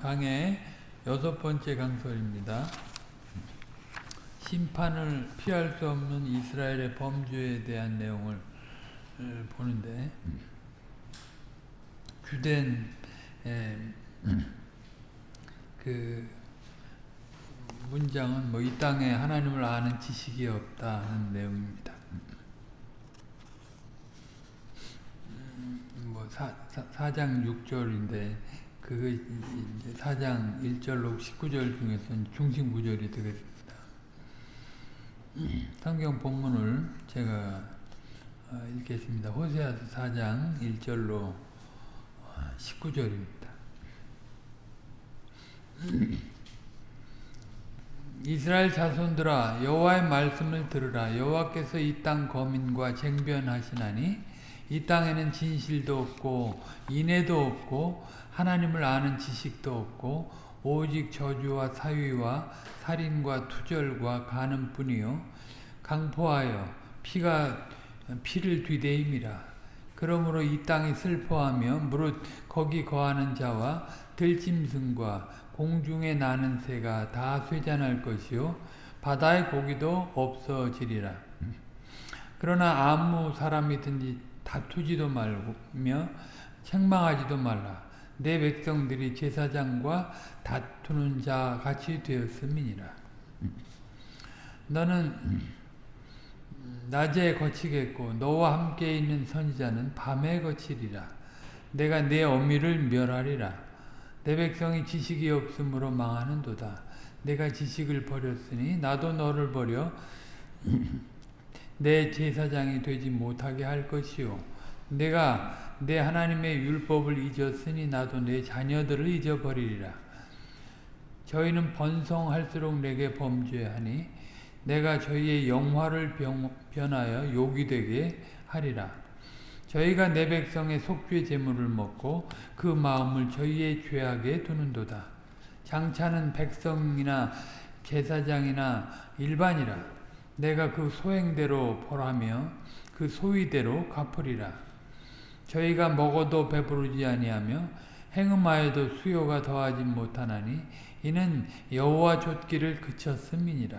강의 여섯 번째 강설입니다. 심판을 피할 수 없는 이스라엘의 범죄에 대한 내용을 보는데 주된 그 문장은 뭐 이 땅에 하나님을 아는 지식이 없다는 내용입니다. 뭐 사, 사, 장 6절인데 그 4장 1절로 19절 중에서는 중심 구절이 되겠습니다. 성경 본문을 제가 읽겠습니다. 호세아서 4장 1절로 19절입니다. 이스라엘 자손들아 여호와의 말씀을 들으라 여호와께서 이 땅 거민과 쟁변하시나니 이 땅에는 진실도 없고 인애도 없고 하나님을 아는 지식도 없고 오직 저주와 사위와 살인과 투절과 간음뿐이요. 강포하여 피가 피를 뒤대임이라. 그러므로 이 땅이 슬퍼하며 무릇 거기 거하는 자와 들짐승과 공중에 나는 새가 다 쇠잔할 것이요. 바다의 고기도 없어지리라. 그러나 아무 사람이든지 다투지도 말며 책망하지도 말라 내 백성들이 제사장과 다투는 자 같이 되었음이니라. 너는 낮에 거치겠고 너와 함께 있는 선지자는 밤에 거치리라. 내가 내 어미를 멸하리라. 내 백성이 지식이 없으므로 망하는도다. 내가 지식을 버렸으니 나도 너를 버려 내 제사장이 되지 못하게 할 것이요. 내가 내 하나님의 율법을 잊었으니 나도 내 자녀들을 잊어버리리라. 저희는 번성할수록 내게 범죄하니 내가 저희의 영화를 변하여 욕이 되게 하리라. 저희가 내 백성의 속죄 제물을 먹고 그 마음을 저희의 죄악에 두는도다. 장차는 백성이나 제사장이나 일반이라. 내가 그 소행대로 벌하며 그 소위대로 갚으리라. 저희가 먹어도 배부르지 아니하며 행음하여도 수요가 더하지 못하나니 이는 여호와 좇기를 그쳤음이니라.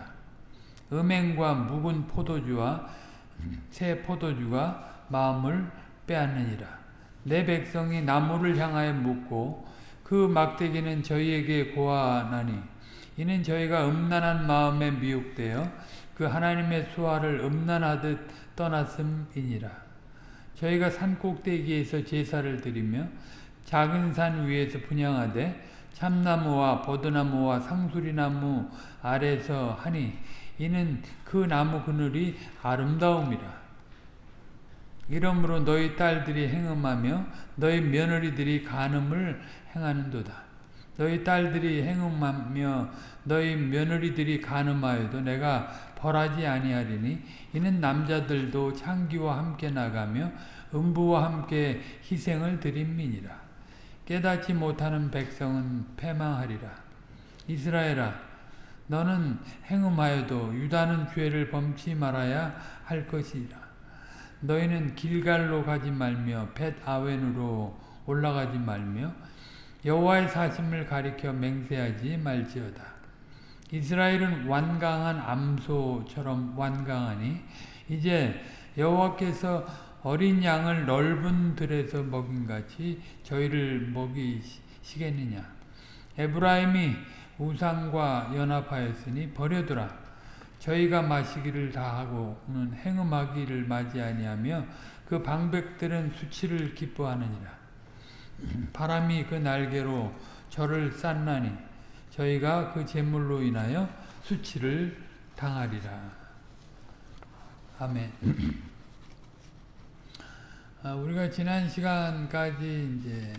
음행과 묵은 포도주와 새 포도주가 마음을 빼앗느니라. 내 백성이 나무를 향하여 묻고 그 막대기는 저희에게 고하나니 이는 저희가 음란한 마음에 미혹되어 그 하나님의 수화를 음란하듯 떠났음이니라. 저희가 산 꼭대기에서 제사를 드리며 작은 산 위에서 분양하되 참나무와 버드나무와 상수리나무 아래서 하니 이는 그 나무 그늘이 아름다움이라. 이러므로 너희 딸들이 행음하며 너희 며느리들이 간음을 행하는도다. 너희 딸들이 행음하며 너희 며느리들이 간음하여도 내가 벌하지 아니하리니 이는 남자들도 창기와 함께 나가며 음부와 함께 희생을 드림이니라. 깨닫지 못하는 백성은 패망하리라. 이스라엘아 너는 행음하여도 유다는 죄를 범치 말아야 할 것이라. 너희는 길갈로 가지 말며 벳 아웬으로 올라가지 말며 여호와의 사심을 가리켜 맹세하지 말지어다. 이스라엘은 완강한 암소처럼 완강하니 이제 여호와께서 어린 양을 넓은 들에서 먹인같이 저희를 먹이시겠느냐. 에브라임이 우상과 연합하였으니 버려두라. 저희가 마시기를 다하고는 행음하기를 맞이 아니하며 그 방백들은 수치를 기뻐하느니라. 바람이 그 날개로 저를 쌌나니 저희가 그 재물로 인하여 수치를 당하리라. 아멘. 아, 우리가 지난 시간까지 이제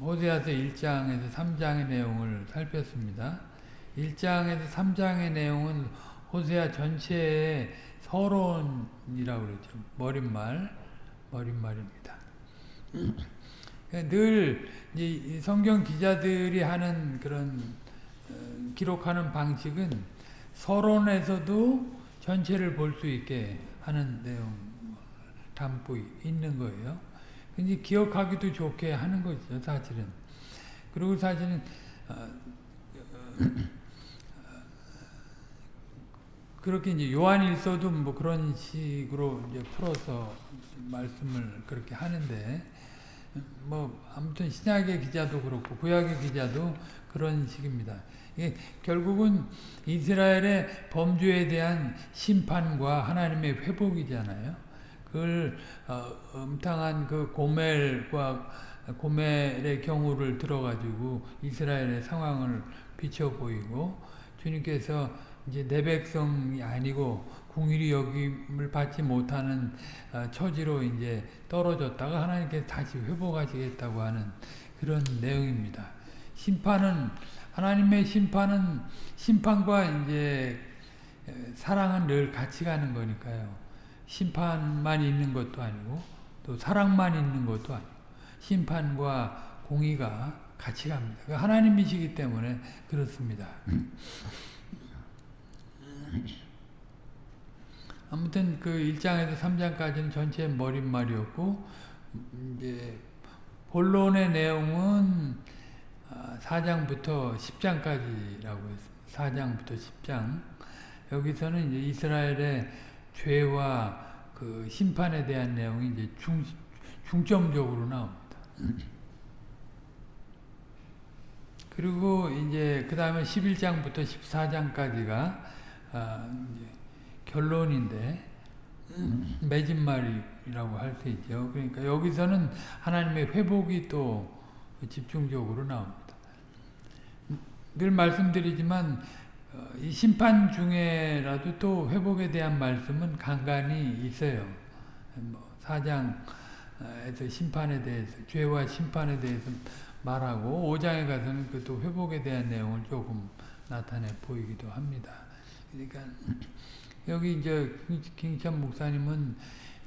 호세아서 1장에서 3장의 내용을 살폈습니다. 1장에서 3장의 내용은 호세아 전체의 서론이라고 그러죠. 머릿말, 머릿말입니다. 늘 성경 기자들이 하는 그런 어, 기록하는 방식은 서론에서도 전체를 볼 수 있게 하는 내용 담고 있는 거예요. 근데 기억하기도 좋게 하는 거죠, 사실은. 그리고 사실은 어, 어, 그렇게 이제 요한일서도 뭐 그런 식으로 이제 풀어서 말씀을 그렇게 하는데 뭐 아무튼 신약의 기자도 그렇고 구약의 기자도 그런 식입니다. 이게 결국은 이스라엘의 범죄에 대한 심판과 하나님의 회복이잖아요. 그걸 어, 음탕한 그 고멜과 고멜의 경우를 들어가지고 이스라엘의 상황을 비춰 보이고 주님께서 이제 내 백성이 아니고 궁일이 여김을 받지 못하는 어, 처지로 이제 떨어졌다가 하나님께 다시 회복하시겠다고 하는 그런 내용입니다. 심판은 하나님의 심판은 심판과 이제 사랑은 늘 같이 가는 거니까요. 심판만 있는 것도 아니고 또 사랑만 있는 것도 아니고 심판과 공의가 같이 갑니다. 하나님이시기 때문에 그렇습니다. 아무튼 그 1장에서 3장까지는 전체 머릿말이었고 이제 본론의 내용은 4장부터 10장까지라고 했습니다. 4장부터 10장 여기서는 이제 이스라엘의 죄와 그 심판에 대한 내용이 이제 중, 중점적으로 나옵니다. 그리고 이제 그 다음에 11장부터 14장까지가 아, 결론인데 매진말이라고 할 수 있죠. 그러니까 여기서는 하나님의 회복이 또 집중적으로 나옵니다. 늘 말씀드리지만 어, 이 심판 중에라도 또 회복에 대한 말씀은 간간히 있어요. 뭐 사장에서 심판에 대해서 죄와 심판에 대해서 말하고 5장에 가서는 그 또 회복에 대한 내용을 조금 나타내 보이기도 합니다. 그러니까 여기 이제 김찬 목사님은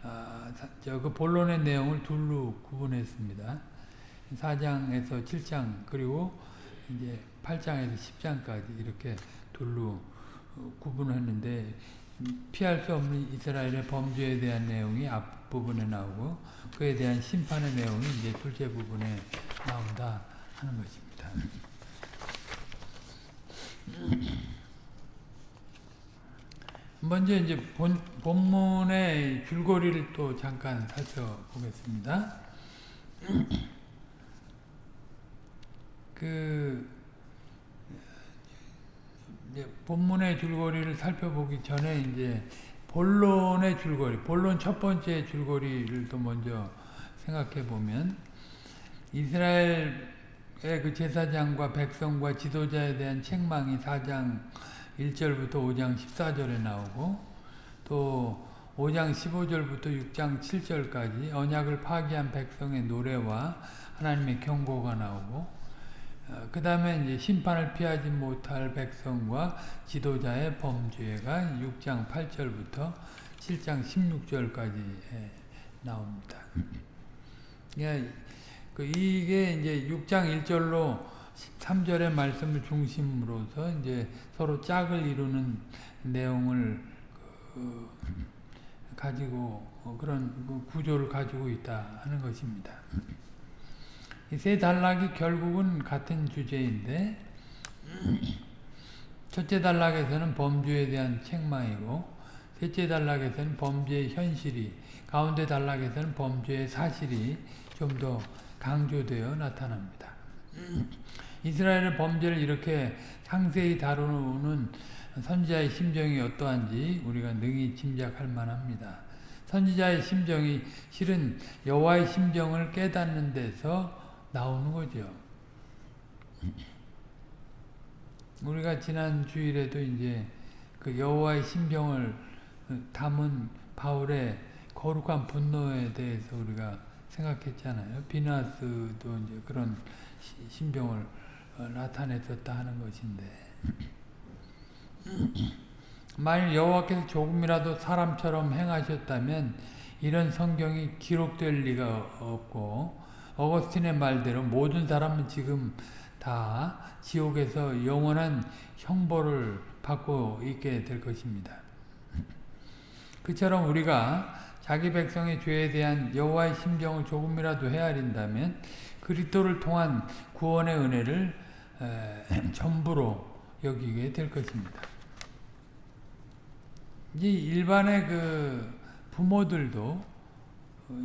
아, 저그 본론의 내용을 둘로 구분했습니다. 4장에서 7장 그리고 이제 8장에서 10장까지 이렇게 둘로 어, 구분했는데 피할 수 없는 이스라엘의 범죄에 대한 내용이 앞부분에 나오고 그에 대한 심판의 내용이 이제 둘째 부분에 나온다 하는 것입니다. 먼저 이제 본, 본문의 줄거리를 또 잠깐 살펴보겠습니다. 그 본문의 줄거리를 살펴보기 전에 이제 본론의 줄거리, 본론 첫 번째 줄거리를 또 먼저 생각해 보면 이스라엘의 그 제사장과 백성과 지도자에 대한 책망이 4장 1절부터 5장 14절에 나오고 또 5장 15절부터 6장 7절까지 언약을 파기한 백성의 노래와 하나님의 경고가 나오고 어, 그 다음에 이제 심판을 피하지 못할 백성과 지도자의 범죄가 6장 8절부터 7장 16절까지 나옵니다. 그 이게 이제 6장 1절로 3절의 말씀을 중심으로서 이제 서로 짝을 이루는 내용을 그 가지고 그런 그 구조를 가지고 있다 하는 것입니다. 세 단락이 결국은 같은 주제인데 첫째 단락에서는 범죄에 대한 책망이고 셋째 단락에서는 범죄의 현실이 가운데 단락에서는 범죄의 사실이 좀 더 강조되어 나타납니다. 이스라엘의 범죄를 이렇게 상세히 다루는 선지자의 심정이 어떠한지 우리가 능히 짐작할 만합니다. 선지자의 심정이 실은 여호와의 심정을 깨닫는 데서 나오는 거죠. 우리가 지난 주일에도 이제 그 여호와의 심정을 담은 바울의 거룩한 분노에 대해서 우리가 생각했잖아요. 비나스도 이제 그런 심정을 어, 나타냈었다 하는 것인데 만일 여호와께서 조금이라도 사람처럼 행하셨다면 이런 성경이 기록될 리가 없고 어거스틴의 말대로 모든 사람은 지금 다 지옥에서 영원한 형벌을 받고 있게 될 것입니다. 그처럼 우리가 자기 백성의 죄에 대한 여호와의 심정을 조금이라도 헤아린다면 그리스도를 통한 구원의 은혜를 에, 전부로 여기게 될 것입니다. 이제 일반의 그 부모들도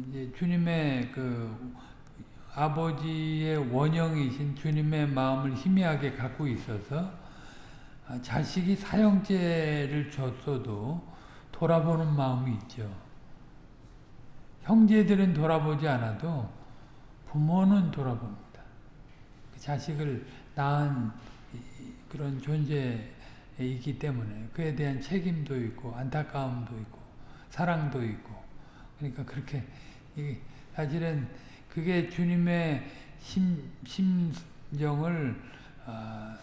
이제 주님의 그 아버지의 원형이신 주님의 마음을 희미하게 갖고 있어서 자식이 사형죄를 줬어도 돌아보는 마음이 있죠. 형제들은 돌아보지 않아도 부모는 돌아봅니다. 그 자식을 낳은 그런 존재이기 때문에 그에 대한 책임도 있고 안타까움도 있고 사랑도 있고 그러니까 그렇게 사실은 그게 주님의 심, 심정을 어,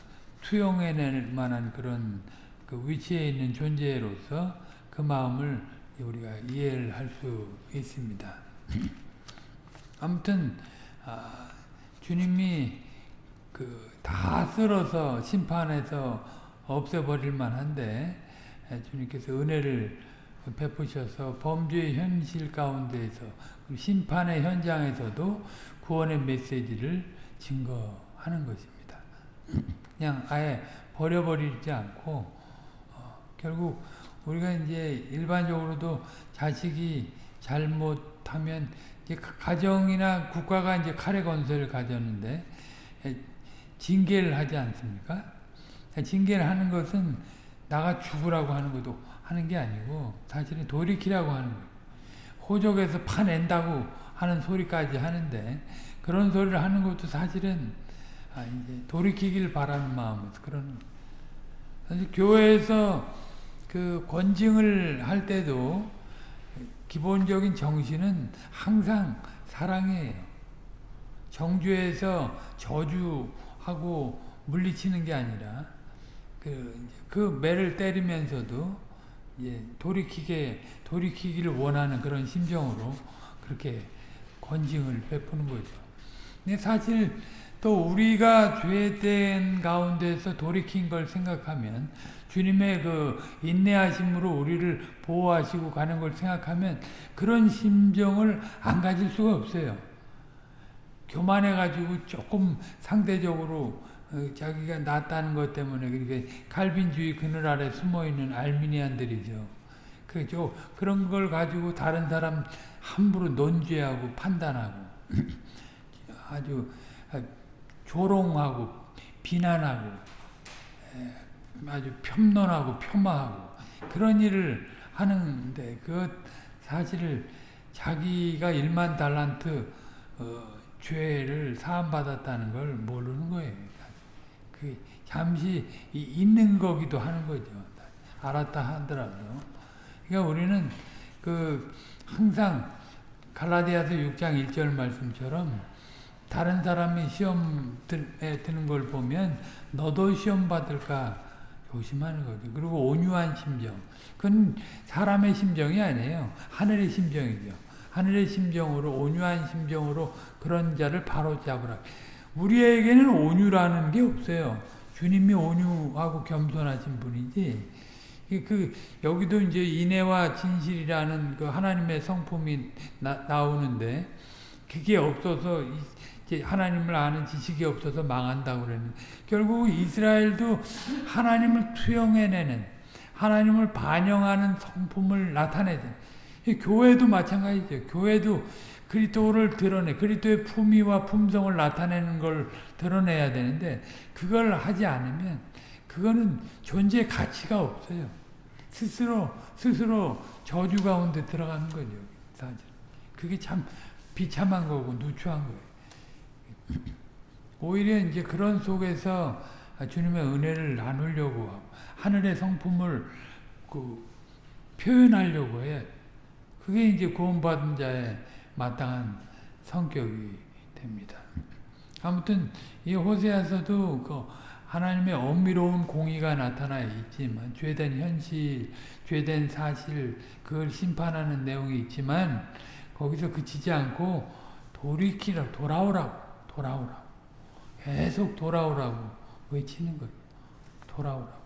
투영해낼 만한 그런 그 위치에 있는 존재로서 그 마음을 우리가 이해를 할 수 있습니다. 아무튼 아, 주님이 그 다 쓸어서 심판해서 없애버릴 만한데 주님께서 은혜를 베푸셔서 범죄의 현실 가운데에서 심판의 현장에서도 구원의 메시지를 증거하는 것입니다. 그냥 아예 버려버리지 않고 어, 결국 우리가 이제 일반적으로도 자식이 잘못하면 이제 가정이나 국가가 이제 칼의 건설을 가졌는데 징계를 하지 않습니까? 징계를 하는 것은 나가 죽으라고 하는 것도 하는 게 아니고 사실은 돌이키라고 하는 거예요. 호적에서 파낸다고 하는 소리까지 하는데 그런 소리를 하는 것도 사실은 아, 이제 돌이키길 바라는 마음에서 그런 사실 교회에서 그 권징을 할 때도 기본적인 정신은 항상 사랑이에요. 정주에서 저주 하고 물리치는 게 아니라 그, 그 매를 때리면서도 예, 돌이키게 돌이키기를 원하는 그런 심정으로 그렇게 권징을 베푸는 거죠. 근데 사실 또 우리가 죄된 가운데서 돌이킨 걸 생각하면 주님의 그 인내하심으로 우리를 보호하시고 가는 걸 생각하면 그런 심정을 안 가질 수가 없어요. 교만해가지고 조금 상대적으로 어, 자기가 낫다는 것 때문에 그러니까 칼빈주의 그늘 아래 숨어있는 알미니안들이죠. 그죠? 그런 걸 가지고 다른 사람 함부로 논죄하고 판단하고 아주 조롱하고 비난하고 아주 폄론하고 폄하하고 그런 일을 하는데 그 사실을 자기가 일만 달란트 어, 죄를 사함받았다는 걸 모르는 거예요. 그 잠시 있는 거기도 하는 거죠. 알았다 하더라도. 그러니까 우리는 그 항상 갈라디아서 6장 1절 말씀처럼 다른 사람이 시험에 드는 걸 보면 너도 시험 받을까 조심하는 거죠. 그리고 온유한 심정. 그건 사람의 심정이 아니에요. 하늘의 심정이죠. 하늘의 심정으로 온유한 심정으로 그런 자를 바로 잡으라. 우리에게는 온유라는 게 없어요. 주님이 온유하고 겸손하신 분이지. 그 여기도 이제 인애와 진실이라는 그 하나님의 성품이 나, 오는데 그게 없어서 하나님을 아는 지식이 없어서 망한다고 그러는. 결국 이스라엘도 하나님을 투영해내는 하나님을 반영하는 성품을 나타내는. 교회도 마찬가지죠. 교회도 그리스도를 드러내 그리스도의 품위와 품성을 나타내는 걸 드러내야 되는데 그걸 하지 않으면 그거는 존재 가치가 없어요. 스스로 스스로 저주 가운데 들어가는 거죠. 사실 그게 참 비참한 거고 누추한 거예요. 오히려 이제 그런 속에서 주님의 은혜를 나누려고 하늘의 성품을 그 표현하려고 해. 그게 이제 구원받은 자의 마땅한 성격이 됩니다. 아무튼 이 호세아서도 그 하나님의 엄밀로운 공의가 나타나 있지만 죄된 현실, 죄된 사실 그걸 심판하는 내용이 있지만 거기서 그치지 않고 돌이키라 돌아오라고 돌아오라고 계속 돌아오라고 외치는 거예요. 돌아오라고.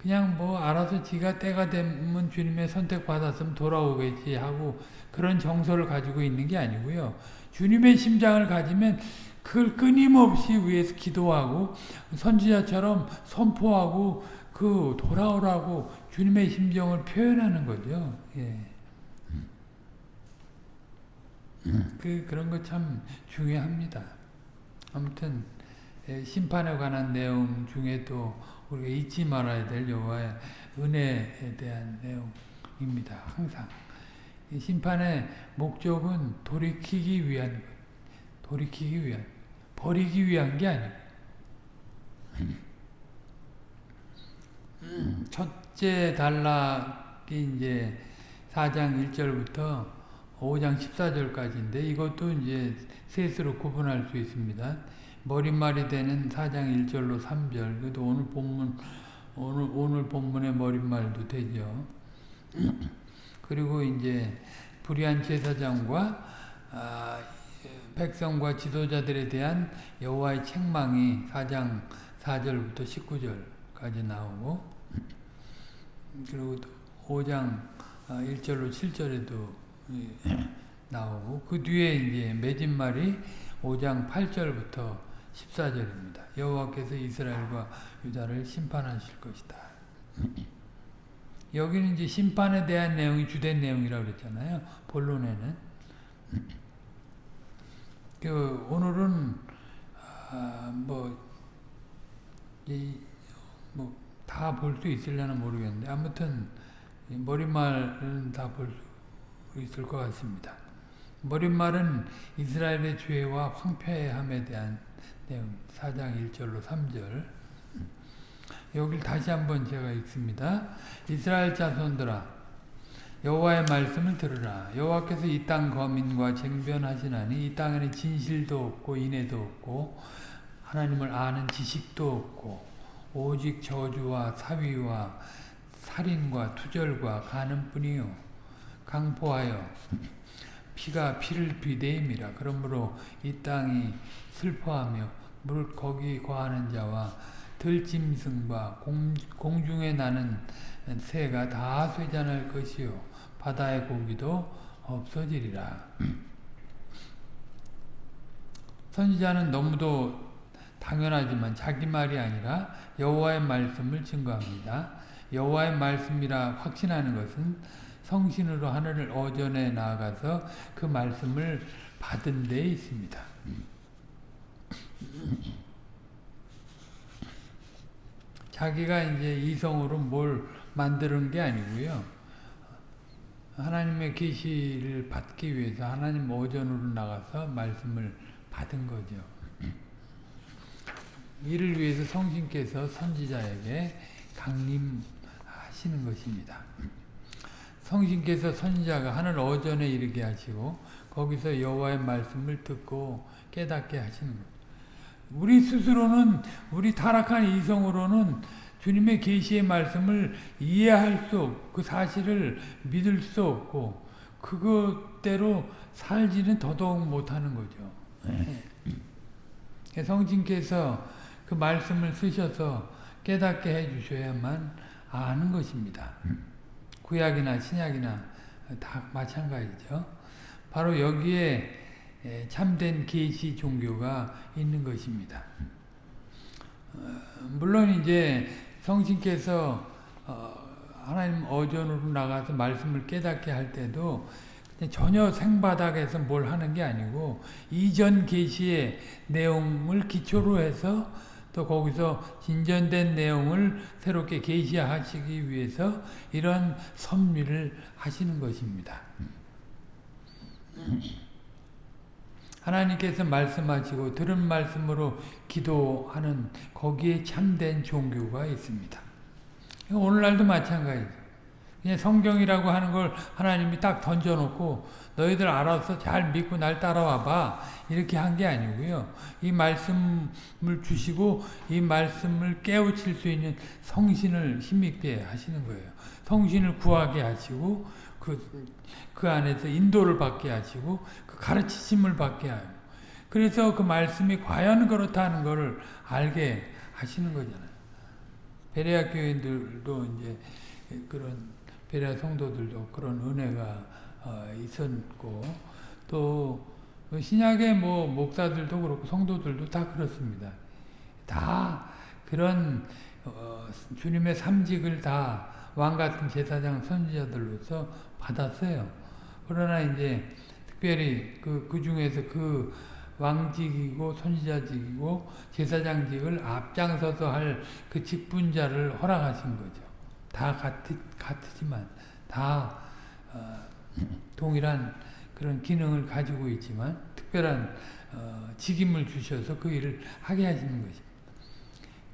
그냥 뭐 알아서 지가 때가 되면 주님의 선택받았으면 돌아오겠지 하고 그런 정서를 가지고 있는 게 아니고요. 주님의 심장을 가지면 그걸 끊임없이 위해서 기도하고 선지자처럼 선포하고 그 돌아오라고 주님의 심정을 표현하는 거죠. 예. 그 그런 거 참 중요합니다. 아무튼 예, 심판에 관한 내용 중에 또 우리가 잊지 말아야 될 여호와의 은혜에 대한 내용입니다. 항상 심판의 목적은 돌이키기 위한 것, 돌이키기 위한, 버리기 위한 게 아니고 첫째 단락이 이제 4장 1절부터 5장 14절까지인데 이것도 이제 셋으로 구분할 수 있습니다. 머릿말이 되는 4장 1절로 3절. 그래도 오늘 본문 오늘 오늘 본문의 머릿말도 되죠. 그리고 이제 불의한 제사장과 아, 백성과 지도자들에 대한 여호와의 책망이 4장 4절부터 19절까지 나오고 그리고 5장 1절로 아, 7절에도 나오고 그 뒤에 이제 맺은 말이 5장 8절부터 14절입니다. 여호와께서 이스라엘과 유다를 심판하실 것이다. 여기는 이제 심판에 대한 내용이 주된 내용이라고 그랬잖아요. 본론에는. 그 오늘은 아, 뭐다볼 수 있으려나 모르겠는데 아무튼 머릿말은 다 볼 수 있을 것 같습니다. 머릿말은 이스라엘의 죄와 황폐함에 대한 4장 1절로 3절 여기를 다시 한번 제가 읽습니다. 이스라엘 자손들아 여호와의 말씀을 들으라. 여호와께서 이 땅 거민과 쟁변하시나니 이 땅에는 진실도 없고 인애도 없고 하나님을 아는 지식도 없고 오직 저주와 사위와 살인과 투절과 가는뿐이요 강포하여 피가 피를 비대임이라 그러므로 이 땅이 슬퍼하며 물 거기 거하는 자와 들짐승과 공, 공중에 나는 새가 다 쇠잔할 것이요 바다의 고기도 없어지리라. 선지자는 너무도 당연하지만 자기 말이 아니라 여호와의 말씀을 증거합니다. 여호와의 말씀이라 확신하는 것은 성신으로 하늘을 어전에 나아가서 그 말씀을 받은 데 있습니다. 자기가 이제 이성으로 뭘 만드는 게 아니고요. 하나님의 계시를 받기 위해서 하나님 오전으로 나가서 말씀을 받은 거죠. 이를 위해서 성신께서 선지자에게 강림하시는 것입니다. 성신께서 선지자가 하늘 오전에 이르게 하시고 거기서 여호와의 말씀을 듣고 깨닫게 하시는 것. 우리 스스로는 우리 타락한 이성으로는 주님의 계시의 말씀을 이해할 수 없고 그 사실을 믿을 수 없고 그것대로 살지는 더더욱 못하는 거죠. 네. 성신께서 그 말씀을 쓰셔서 깨닫게 해주셔야만 아는 것입니다. 구약이나 신약이나 다 마찬가지죠. 바로 여기에 참된 계시 종교가 있는 것입니다. 어, 물론 이제 성신께서 어, 하나님 어전으로 나가서 말씀을 깨닫게 할 때도 전혀 생바닥에서 뭘 하는 게 아니고 이전 계시의 내용을 기초로 해서 또 거기서 진전된 내용을 새롭게 계시하시기 위해서 이런 섭리를 하시는 것입니다. 하나님께서 말씀하시고 들은 말씀으로 기도하는 거기에 참된 종교가 있습니다. 오늘날도 마찬가지죠. 그냥 성경이라고 하는 걸 하나님이 딱 던져놓고 너희들 알아서 잘 믿고 날 따라와 봐. 이렇게 한 게 아니고요. 이 말씀을 주시고 이 말씀을 깨우칠 수 있는 성신을 힘있게 하시는 거예요. 성신을 구하게 하시고 그, 그 안에서 인도를 받게 하시고 그 가르치심을 받게 하고 그래서 그 말씀이 과연 그렇다는 것을 알게 하시는 거잖아요. 베레아 교인들도 이제 그런 베레아 성도들도 그런 은혜가 어, 있었고 또 신약의 뭐 목사들도 그렇고 성도들도 다 그렇습니다. 다 그런 어, 주님의 삼직을 다 왕 같은 제사장 선지자들로서 받았어요. 그러나 이제 특별히 그, 그 중에서 그 왕직이고 선지자직이고 제사장직을 앞장서서 할 그 직분자를 허락하신 거죠. 다 같이, 같지만 다 어, 동일한 그런 기능을 가지고 있지만 특별한 어, 직임을 주셔서 그 일을 하게 하시는 것입니다.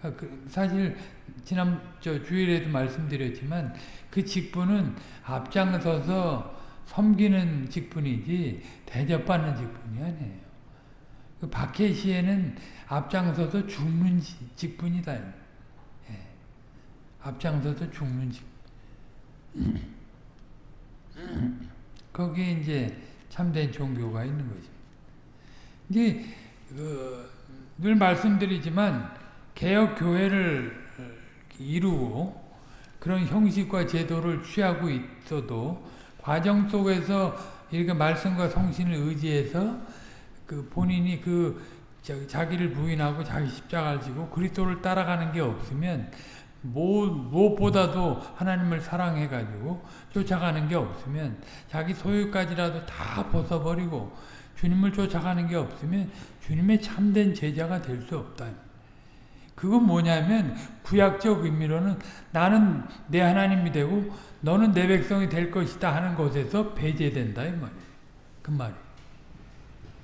그러니까 그 사실 지난 저 주일에도 말씀드렸지만 그 직분은 앞장서서 섬기는 직분이지 대접받는 직분이 아니에요. 그 박해시에는 앞장서서 죽는 직분이다. 예. 앞장서서 죽는 직. 거기에 이제 참된 종교가 있는 거죠. 이제 그, 늘 말씀드리지만 개혁 교회를 이루고 그런 형식과 제도를 취하고 있어도 과정 속에서 이렇게 말씀과 성신을 의지해서 그 본인이 그 자기를 부인하고 자기 십자가를 지고 그리스도를 따라가는 게 없으면 무엇보다도 하나님을 사랑해가지고 쫓아가는 게 없으면 자기 소유까지라도 다 벗어버리고 주님을 쫓아가는 게 없으면 주님의 참된 제자가 될 수 없다. 그건 뭐냐면 구약적 의미로는 나는 내 하나님이 되고 너는 내 백성이 될 것이다 하는 것에서 배제된다 이 말이에요. 그 말이.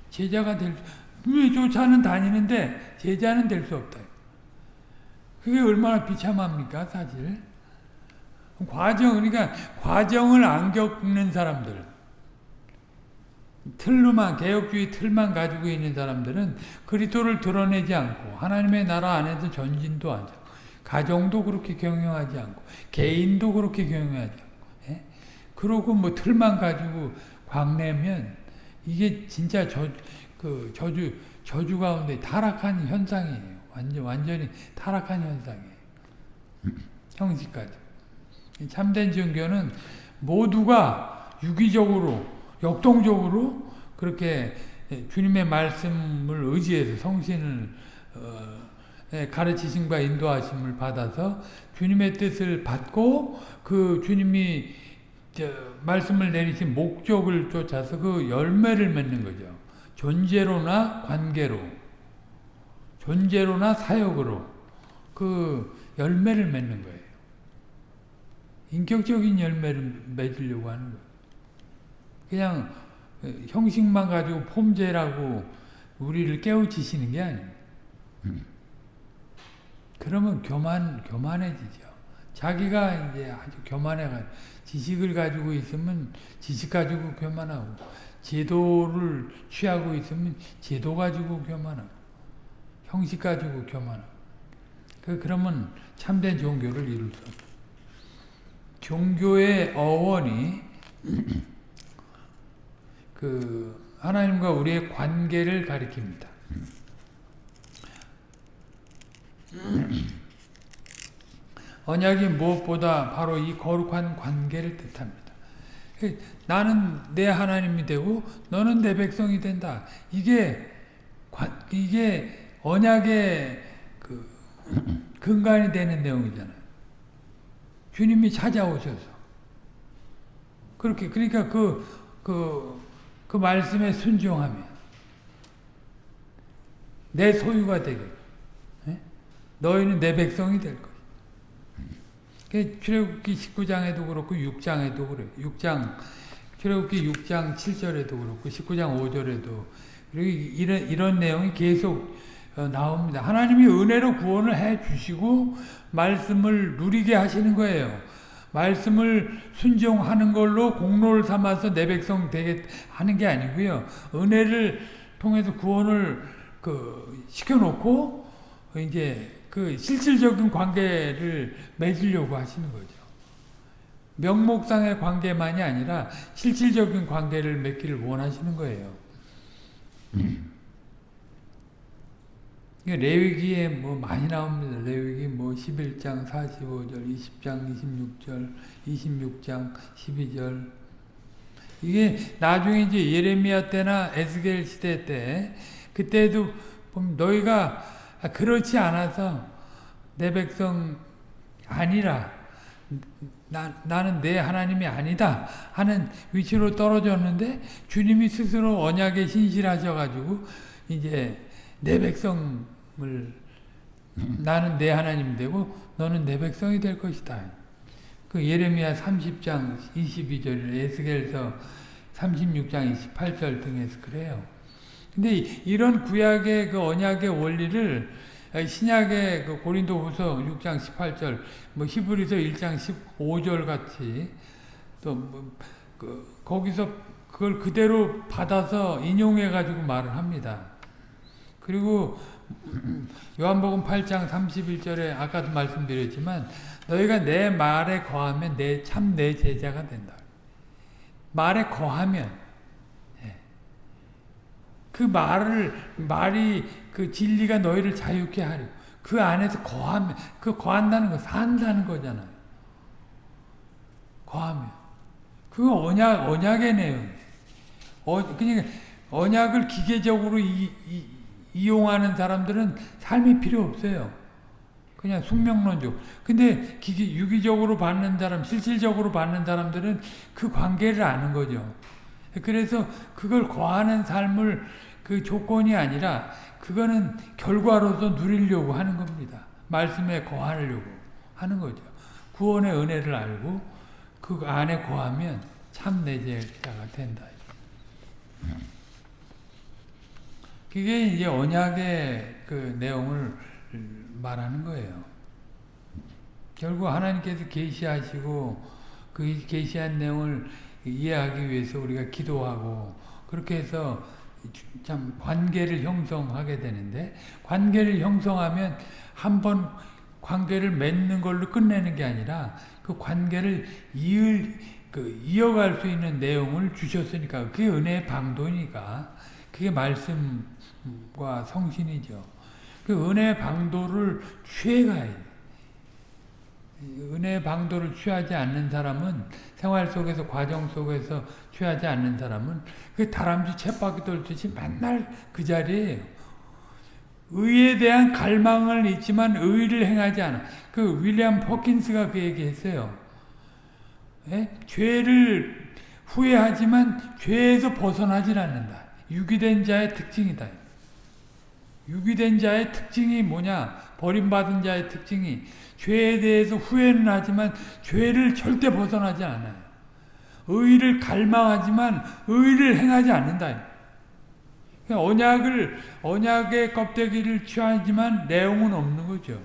제자가 될왜 쫓아는 다니는데 제자는 될 수 없다. 그게 얼마나 비참합니까, 사실. 과정, 그러니까 과정을 안 겪는 사람들, 틀로만, 개혁주의 틀만 가지고 있는 사람들은 그리스도를 드러내지 않고 하나님의 나라 안에서 전진도 하지 않고 가정도 그렇게 경영하지 않고 개인도 그렇게 경영하지 않고 예? 그러고 뭐 틀만 가지고 광내면 이게 진짜 저, 그 저주, 저주 가운데 타락한 현상이에요. 완전, 완전히 타락한 현상이에요. 형식까지. 참된 종교는 모두가 유기적으로, 역동적으로 그렇게 주님의 말씀을 의지해서 성신을 어, 가르치심과 인도하심을 받아서 주님의 뜻을 받고 그 주님이 말씀을 내리신 목적을 쫓아서 그 열매를 맺는 거죠. 존재로나 관계로. 존재로나 사역으로 그 열매를 맺는 거예요. 인격적인 열매를 맺으려고 하는 거예요. 그냥 형식만 가지고 폼제라고 우리를 깨우치시는 게 아니에요. 그러면 교만, 교만해지죠. 자기가 이제 아주 교만해가 지식을 가지고 있으면 지식 가지고 교만하고, 제도를 취하고 있으면 제도 가지고 교만하고, 형식 가지고 교만하고. 그, 그러면 참된 종교를 이룰 수 없다. 종교의 어원이 그 하나님과 우리의 관계를 가리킵니다. 언약이 무엇보다 바로 이 거룩한 관계를 뜻합니다. 나는 내 하나님이 되고 너는 내 백성이 된다. 이게 이게 언약의 그 근간이 되는 내용이잖아요. 주님이 찾아오셔서 그렇게 그러니까 그그 그, 그 말씀에 순종하면 내 소유가 되겠 너희는 내 백성이 될 거야. 출애굽기 19장에도 그렇고 6장에도 그래. 6장 출애굽기 6장 7절에도 그렇고 19장 5절에도 그리고 이런 이런 내용이 계속 어, 나옵니다. 하나님이 은혜로 구원을 해 주시고 말씀을 누리게 하시는 거예요. 말씀을 순종하는 걸로 공로를 삼아서 내 백성 되게 하는 게 아니고요. 은혜를 통해서 구원을 그 시켜놓고 이제 그 실질적인 관계를 맺으려고 하시는 거죠. 명목상의 관계만이 아니라 실질적인 관계를 맺기를 원하시는 거예요. 레위기에 뭐 많이 나옵니다. 레위기 뭐 11장 45절, 20장 26절, 26장 12절 이게 나중에 이제 예레미야 때나 에스겔 시대 때 그때도 너희가 그렇지 않아서 내 백성 아니라 나, 나는 내 하나님이 아니다 하는 위치로 떨어졌는데 주님이 스스로 언약에 신실하셔가지고 이제 내 백성 을 나는 내 하나님 되고 너는 내 백성이 될 것이다. 그 예레미야 30장 22절 에스겔서 36장 28절 등에서 그래요. 근데 이런 구약의 그 언약의 원리를 신약의 그 고린도후서 6장 18절, 뭐 히브리서 1장 15절 같이 또뭐 거기서 그걸 그대로 받아서 인용해 가지고 말을 합니다. 그리고 요한복음 8장 31절에 아까도 말씀드렸지만 너희가 내 말에 거하면 내 참 내 제자가 된다. 말에 거하면 예. 그 말을 말이 그 진리가 너희를 자유케 하려. 그 안에서 거하면 그 거한다는 거 산다는 거잖아요. 거하면 그거 언약 언약의 내용. 어 그러니까 언약을 기계적으로 이, 이, 이용하는 사람들은 삶이 필요 없어요. 그냥 숙명론적. 근데 기기, 유기적으로 받는 사람, 실질적으로 받는 사람들은 그 관계를 아는 거죠. 그래서 그걸 거하는 삶을 그 조건이 아니라 그거는 결과로서 누리려고 하는 겁니다. 말씀에 거하려고 하는 거죠. 구원의 은혜를 알고 그 안에 거하면 참 내 제자가 된다. 그게 이제 언약의 그 내용을 말하는 거예요. 결국 하나님께서 계시하시고 그 계시한 내용을 이해하기 위해서 우리가 기도하고 그렇게 해서 참 관계를 형성하게 되는데 관계를 형성하면 한 번 관계를 맺는 걸로 끝내는 게 아니라 그 관계를 이을 그 이어갈 수 있는 내용을 주셨으니까 그게 은혜의 방도니까 그게 말씀과 성신이죠. 그 은혜 방도를 취해가야 돼. 은혜 방도를 취하지 않는 사람은 생활 속에서 과정 속에서 취하지 않는 사람은 그 다람쥐 쳇바퀴 돌듯이 맨날 그 자리에요. 의에 대한 갈망을 있지만 의를 행하지 않아. 그 윌리엄 퍼킨스가 그 얘기했어요. 예? 죄를 후회하지만 죄에서 벗어나질 않는다. 유기된 자의 특징이다. 유기된 자의 특징이 뭐냐? 버림받은 자의 특징이 죄에 대해서 후회는 하지만 죄를 절대 벗어나지 않아요. 의를 갈망하지만 의를 행하지 않는다. 언약을 언약의 껍데기를 취하지만 내용은 없는 거죠.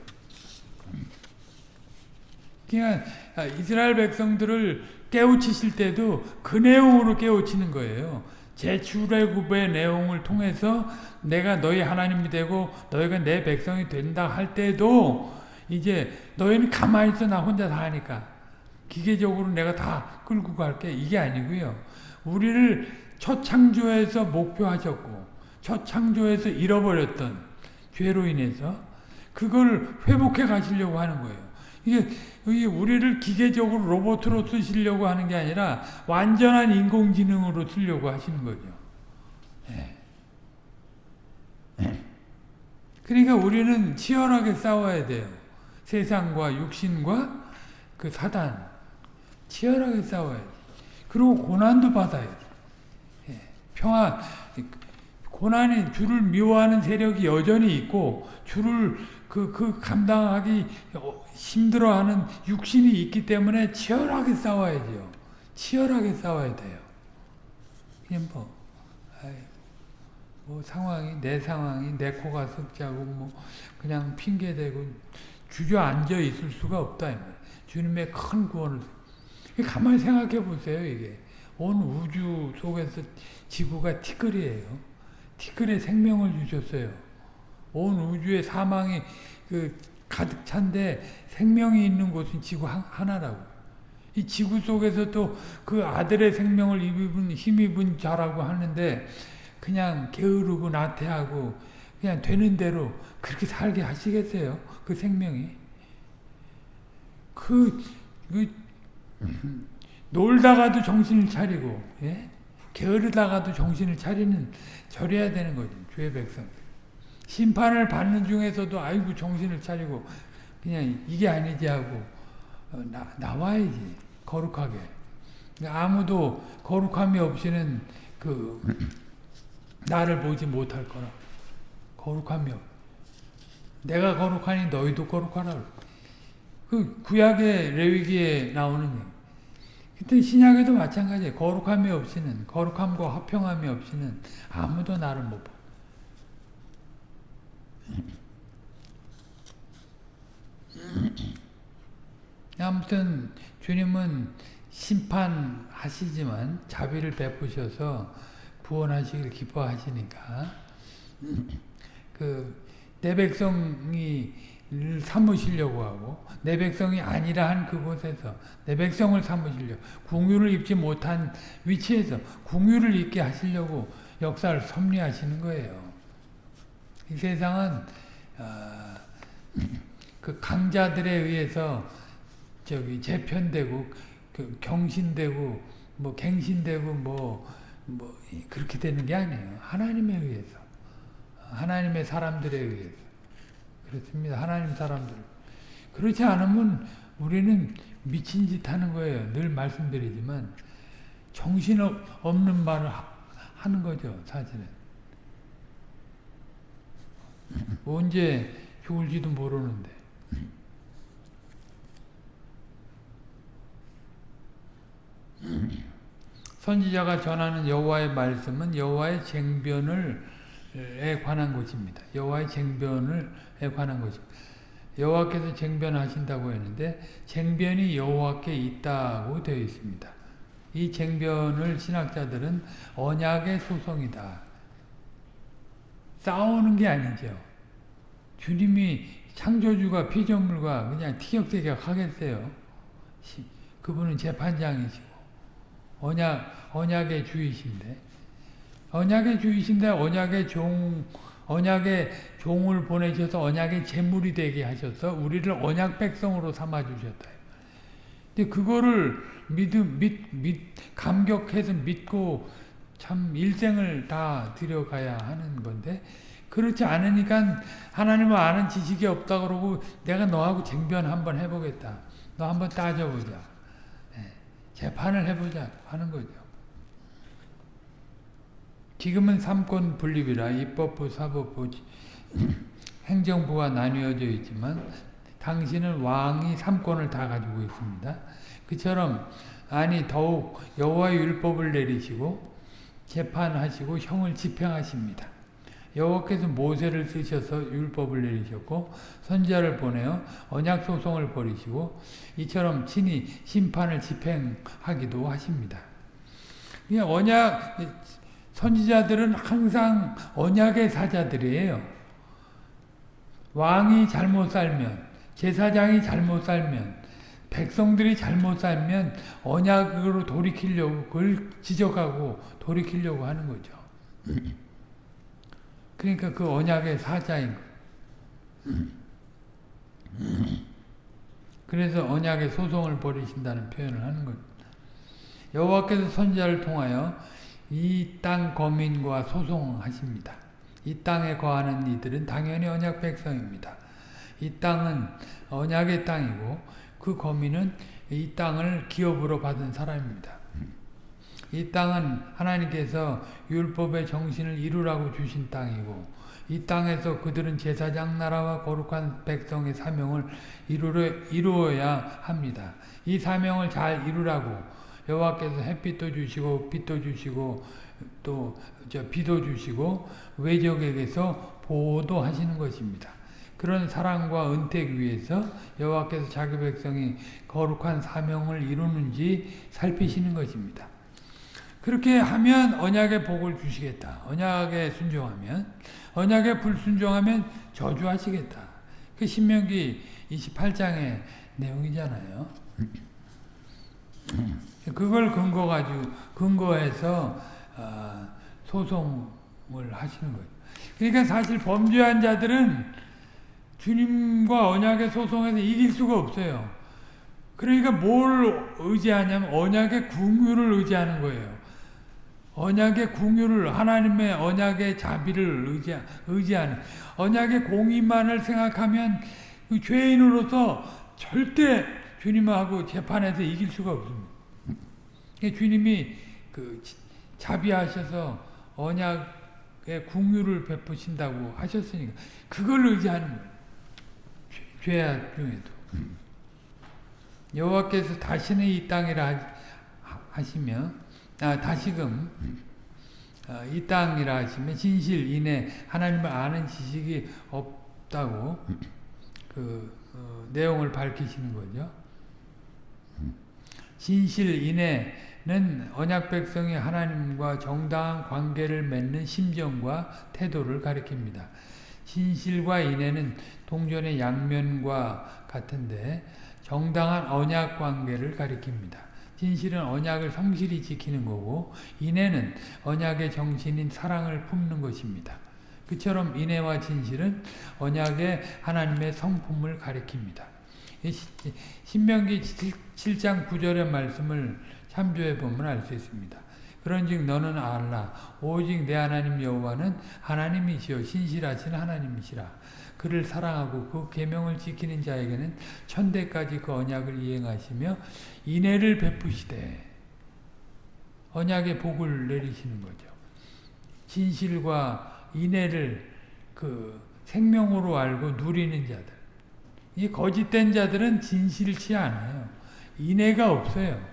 그러니까 이스라엘 백성들을 깨우치실 때도 그 내용으로 깨우치는 거예요. 제 출애굽의 내용을 통해서 내가 너희 하나님이 되고 너희가 내 백성이 된다 할 때도 이제 너희는 가만히 있어 나 혼자 다 하니까 기계적으로 내가 다 끌고 갈게 이게 아니고요. 우리를 첫 창조에서 목표하셨고 첫 창조에서 잃어버렸던 죄로 인해서 그걸 회복해 가시려고 하는 거예요. 이게 이게 우리를 기계적으로 로봇으로 쓰시려고 하는 게 아니라 완전한 인공지능으로 쓰려고 하시는 거죠. 네. 네. 그러니까 우리는 치열하게 싸워야 돼요. 세상과 육신과 그 사단 치열하게 싸워야 돼. 그리고 고난도 받아야 돼. 예. 평화 고난이 주를 미워하는 세력이 여전히 있고 주를 그, 그 감당하기 힘들어하는 육신이 있기 때문에 치열하게 싸워야죠. 치열하게 싸워야 돼요. 그냥 뭐, 아이, 뭐 상황이 내 상황이 내 코가 석자고 뭐 그냥 핑계 대고 주저앉아 있을 수가 없다. 주님의 큰 구원을 가만히 생각해 보세요. 이게 온 우주 속에서 지구가 티끌이에요. 티끌에 생명을 주셨어요. 온 우주의 사망이 그 가득 찬데 생명이 있는 곳은 지구 하나라고. 이 지구 속에서 또 그 아들의 생명을 입은 힘입은 자라고 하는데 그냥 게으르고 나태하고 그냥 되는 대로 그렇게 살게 하시겠어요? 그 생명이. 그, 그 놀다가도 정신을 차리고 예? 게으르다가도 정신을 차리는 저래야 되는 거죠. 주의 백성. 심판을 받는 중에서도 아이고 정신을 차리고 그냥 이게 아니지 하고 어, 나, 나와야지 거룩하게. 아무도 거룩함이 없이는 그 나를 보지 못할 거라. 거룩함이 없. 내가 거룩하니 너희도 거룩하라. 그 구약의 레위기에 나오는 그때 신약에도 마찬가지예요. 거룩함이 없이는 거룩함과 화평함이 없이는 아무도 나를 못 봐. 아무튼 주님은 심판하시지만 자비를 베푸셔서 구원하시길 기뻐하시니까 그 내 백성이 삼으시려고 하고 내 백성이 아니라 한 그곳에서 내 백성을 삼으시려 궁유를 입지 못한 위치에서 궁유를 입게 하시려고 역사를 섭리하시는 거예요. 이 세상은 어, 그 강자들에 의해서 저기 재편되고 그 경신되고 뭐 갱신되고 뭐, 뭐 그렇게 되는 게 아니에요. 하나님에 의해서 하나님의 사람들에 의해서 그렇습니다. 하나님 사람들 그렇지 않으면 우리는 미친 짓 하는 거예요. 늘 말씀드리지만 정신 없는 말을 하는 거죠. 사실은 언제 죽을지도 모르는데 선지자가 전하는 여호와의 말씀은 여호와의 쟁변을에 관한 것입니다. 여호와의 쟁변을에 관한 것입니다. 여호와께서 쟁변하신다고 했는데 쟁변이 여호와께 있다고 되어 있습니다. 이 쟁변을 신학자들은 언약의 소송이다. 싸우는 게 아니죠. 주님이 창조주가 피조물과 그냥 티격태격 하겠어요. 그분은 재판장이시고 언약 언약의 주이신데 언약의 주이신데 언약의 종 언약의 종을 보내셔서 언약의 제물이 되게 하셔서 우리를 언약 백성으로 삼아 주셨다. 근데 그거를 믿음 믿, 믿 감격해서 믿고 참 일생을 다 들여가야 하는 건데 그렇지 않으니까 하나님을 아는 지식이 없다 그러고 내가 너하고 쟁변 한번 해보겠다. 너 한번 따져보자. 네. 재판을 해보자 하는 거죠. 지금은 삼권 분립이라 입법부, 사법부, 행정부가 나뉘어져 있지만 당신은 왕이 삼권을 다 가지고 있습니다. 그처럼 아니 더욱 여호와의 율법을 내리시고 재판하시고 형을 집행하십니다. 여호와께서 모세를 쓰셔서 율법을 내리셨고 선지자를 보내어 언약 소송을 벌이시고 이처럼 친히 심판을 집행하기도 하십니다. 언약 선지자들은 항상 언약의 사자들이에요. 왕이 잘못 살면 제사장이 잘못 살면 백성들이 잘못 살면 언약으로 돌이키려고 그걸 지적하고 돌이키려고 하는 거죠. 그러니까 그 언약의 사자인. 그래서 언약의 소송을 벌이신다는 표현을 하는 거죠. 여호와께서 선지자를 통하여 이 땅 거민과 소송하십니다. 이 땅에 거하는 이들은 당연히 언약 백성입니다. 이 땅은 언약의 땅이고 그 거민은 이 땅을 기업으로 받은 사람입니다. 이 땅은 하나님께서 율법의 정신을 이루라고 주신 땅이고 이 땅에서 그들은 제사장 나라와 거룩한 백성의 사명을 이루어야 합니다. 이 사명을 잘 이루라고 여호와께서 햇빛도 주시고 빛도 주시고 또 비도 주시고 외적에게서 보호도 하시는 것입니다. 그런 사랑과 은택 위에서 여호와께서 자기 백성이 거룩한 사명을 이루는지 살피시는 것입니다. 그렇게 하면 언약의 복을 주시겠다. 언약에 순종하면 언약에 불순종하면 저주하시겠다. 그 신명기 28장의 내용이잖아요. 그걸 근거 가지고 근거해서 어, 소송을 하시는 거예요. 그러니까 사실 범죄한 자들은 주님과 언약의 소송에서 이길 수가 없어요. 그러니까 뭘 의지하냐면 언약의 궁유를 의지하는 거예요. 언약의 궁유를 하나님의 언약의 자비를 의지, 의지하는 언약의 공의만을 생각하면 그 죄인으로서 절대 주님하고 재판에서 이길 수가 없습니다. 주님이 그 자비하셔서 언약의 궁유를 베푸신다고 하셨으니까 그걸 의지하는 거예요. 죄악 중에도. 여호와께서 다시는 이 땅이라 하시며 아, 다시금 아, 이 땅이라 하시면 진실 인해 하나님을 아는 지식이 없다고 그 어, 내용을 밝히시는 거죠. 진실 인해는 언약 백성이 하나님과 정당한 관계를 맺는 심정과 태도를 가리킵니다. 진실과 인해는 동전의 양면과 같은데 정당한 언약 관계를 가리킵니다. 진실은 언약을 성실히 지키는 거고 인애는 언약의 정신인 사랑을 품는 것입니다. 그처럼 인애와 진실은 언약의 하나님의 성품을 가리킵니다. 신명기 7장 9절의 말씀을 참조해 보면 알 수 있습니다. 그런즉 너는 알라 오직 내 하나님 여호와는 하나님이시요 신실하신 하나님이시라. 그를 사랑하고 그 계명을 지키는 자에게는 천대까지 그 언약을 이행하시며 인애를 베푸시되 언약의 복을 내리시는 거죠. 진실과 인애를 그 생명으로 알고 누리는 자들. 이 거짓된 자들은 진실치 않아요. 인애가 없어요.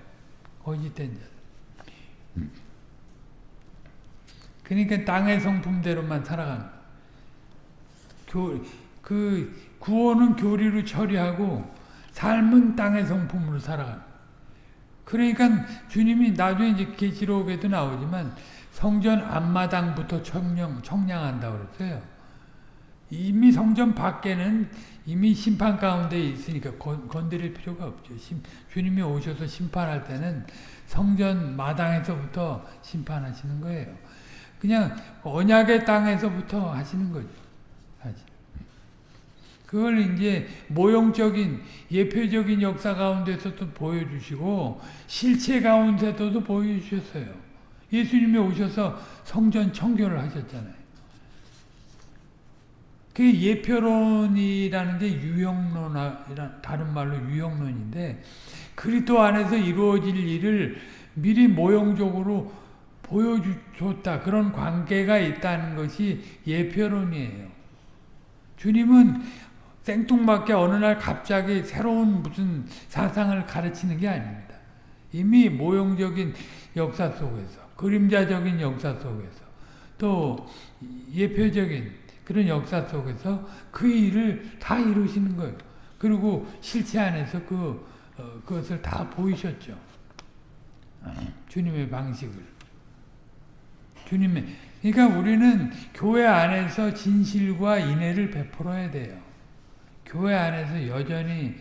거짓된 자들. 그러니까 땅의 성품대로만 살아가는 교, 그 구원은 교리로 처리하고 삶은 땅의 성품으로 살아가는 그러니까 주님이 나중에 이제 계시록에도 나오지만 성전 앞마당부터 청량, 청량한다 그랬어요. 이미 성전 밖에는 이미 심판 가운데 있으니까 건, 건드릴 필요가 없죠. 심, 주님이 오셔서 심판할 때는 성전 마당에서부터 심판하시는 거예요. 그냥 언약의 땅에서부터 하시는 거죠. 그걸 이제 모형적인 예표적인 역사 가운데서도 보여주시고 실체 가운데서도 보여주셨어요. 예수님이 오셔서 성전 청교를 하셨잖아요. 그 예표론이라는 게 유형론, 다른 말로 유형론인데 그리스도 안에서 이루어질 일을 미리 모형적으로 보여줬다. 그런 관계가 있다는 것이 예표론이에요. 주님은 생뚱맞게 어느 날 갑자기 새로운 무슨 사상을 가르치는 게 아닙니다. 이미 모형적인 역사 속에서, 그림자적인 역사 속에서, 또 예표적인 그런 역사 속에서 그 일을 다 이루시는 거예요. 그리고 실체 안에서 그, 어, 그것을 다 보이셨죠. 주님의 방식을. 주님의 그러니까 우리는 교회 안에서 진실과 인애를 베풀어야 돼요. 교회 안에서 여전히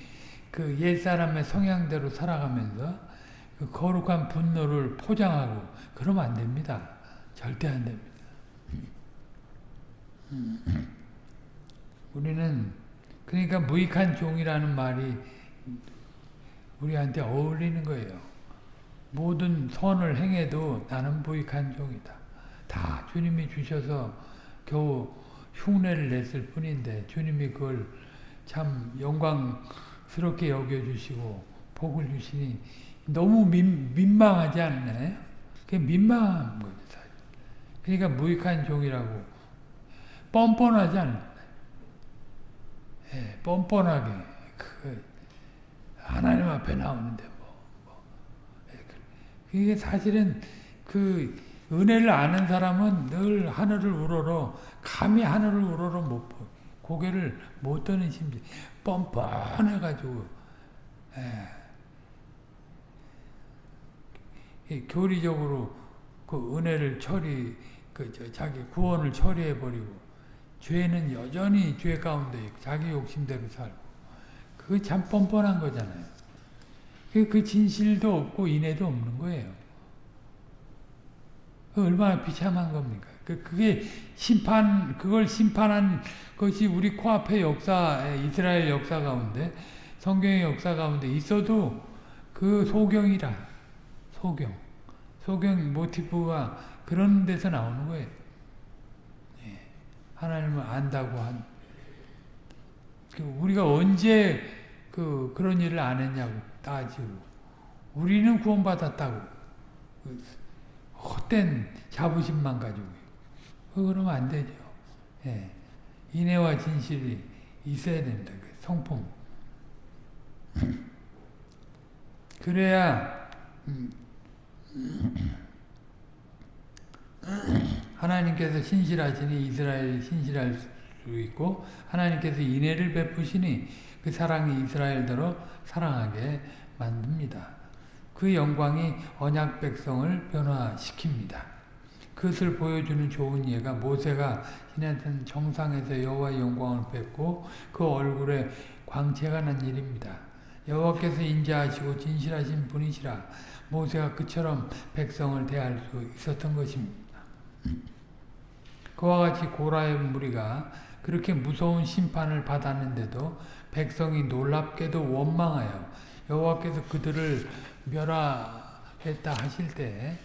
그 옛사람의 성향대로 살아가면서 그 거룩한 분노를 포장하고 그러면 안 됩니다. 절대 안 됩니다. 우리는 그러니까 무익한 종이라는 말이 우리한테 어울리는 거예요. 모든 선을 행해도 나는 무익한 종이다. 다 주님이 주셔서 겨우 흉내를 냈을 뿐인데 주님이 그걸 참 영광스럽게 여겨주시고 복을 주시니 너무 민, 민망하지 않나요? 그게 민망한 거죠. 사실. 그러니까 무익한 종이라고 뻔뻔하지 않나요? 예, 뻔뻔하게 그 하나님 앞에 나오는데 뭐, 뭐. 예, 그게 사실은 그 은혜를 아는 사람은 늘 하늘을 우러러 감히 하늘을 우러러 못 보. 고개를 못 드는 심지 뻔뻔해가지고 예. 교리적으로 그 은혜를 처리 그 자기 구원을 처리해 버리고 죄는 여전히 죄 가운데 자기 욕심대로 살고 그게 참 뻔뻔한 거잖아요. 그, 그 진실도 없고 인애도 없는 거예요. 그 얼마나 비참한 겁니까? 그, 그게 심판, 그걸 심판한 것이 우리 코앞의 역사, 이스라엘 역사 가운데 성경의 역사 가운데 있어도 그 소경이라 소경 소경 모티프가 그런 데서 나오는 거예요. 예. 하나님을 안다고 한그 우리가 언제 그 그런 일을 안 했냐고 따지고 우리는 구원받았다고 그 헛된 자부심만 가지고 그러면 안 되죠. 예. 인애와 진실이 있어야 됩니다. 그 성품. 그래야 음, 하나님께서 신실하시니 이스라엘이 신실할 수 있고 하나님께서 인애를 베푸시니 그 사랑이 이스라엘대로 사랑하게 만듭니다. 그 영광이 언약 백성을 변화시킵니다. 그것을 보여주는 좋은 예가 모세가 지냈던 정상에서 여호와의 영광을 뵙고 그 얼굴에 광채가 난 일입니다. 여호와께서 인자하시고 진실하신 분이시라 모세가 그처럼 백성을 대할 수 있었던 것입니다. 그와 같이 고라의 무리가 그렇게 무서운 심판을 받았는데도 백성이 놀랍게도 원망하여 여호와께서 그들을 멸하했다 하실 때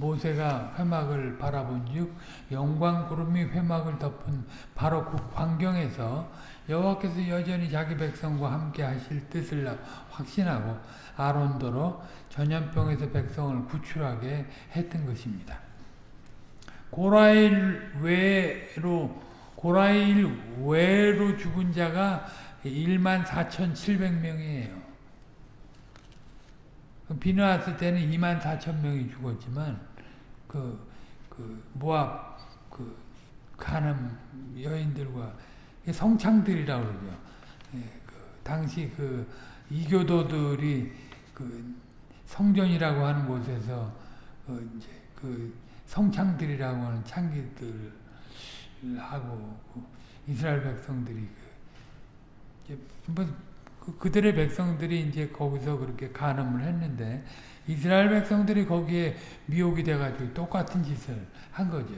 모세가 회막을 바라본즉 영광 구름이 회막을 덮은 바로 그 광경에서 여호와께서 여전히 자기 백성과 함께 하실 뜻을 확신하고 아론도로 전염병에서 백성을 구출하게 했던 것입니다. 고라일 외로 고라일 외로 죽은 자가 1만 4,700명이에요. 비누 왔을 때는 2만 4천 명이 죽었지만 그, 그 모압 그 가늠 여인들과 성창들이라고 그러죠. 예, 그 당시 그 이교도들이 그 성전이라고 하는 곳에서 그 이제 그 성창들이라고 하는 창기들하고 그 이스라엘 백성들이 그뭐 그, 들의 백성들이 이제 거기서 그렇게 간음을 했는데 이스라엘 백성들이 거기에 미혹이 돼가지고 똑같은 짓을 한 거죠.